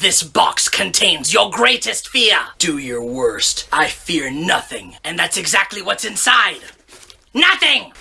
This box contains your greatest fear. Do your worst. I fear nothing. And that's exactly what's inside. Nothing!